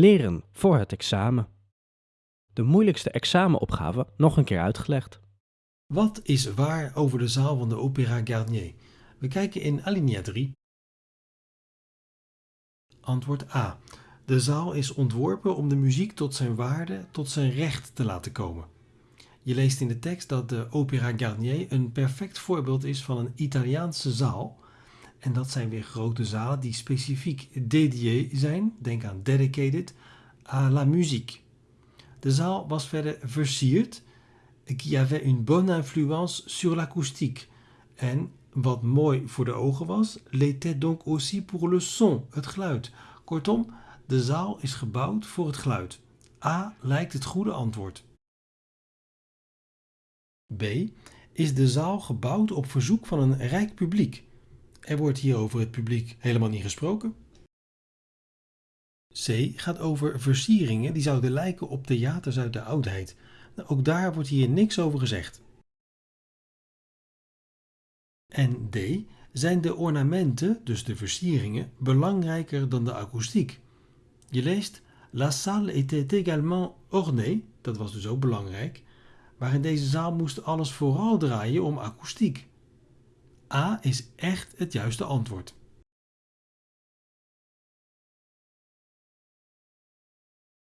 Leren voor het examen. De moeilijkste examenopgave nog een keer uitgelegd. Wat is waar over de zaal van de Opéra Garnier? We kijken in alinea 3. Antwoord A. De zaal is ontworpen om de muziek tot zijn waarde, tot zijn recht te laten komen. Je leest in de tekst dat de Opéra Garnier een perfect voorbeeld is van een Italiaanse zaal. En dat zijn weer grote zalen die specifiek dédié zijn, denk aan dedicated, à la musique. De zaal was verder versierd, qui avait une bonne influence sur l'acoustique. En wat mooi voor de ogen was, l'était donc aussi pour le son, het geluid. Kortom, de zaal is gebouwd voor het geluid. A lijkt het goede antwoord. B. Is de zaal gebouwd op verzoek van een rijk publiek? Er wordt hier over het publiek helemaal niet gesproken. C gaat over versieringen die zouden lijken op theaters uit de oudheid. Nou, ook daar wordt hier niks over gezegd. En D. Zijn de ornamenten, dus de versieringen, belangrijker dan de akoestiek? Je leest La salle était également ornée, dat was dus ook belangrijk, maar in deze zaal moest alles vooral draaien om akoestiek. A is echt het juiste antwoord.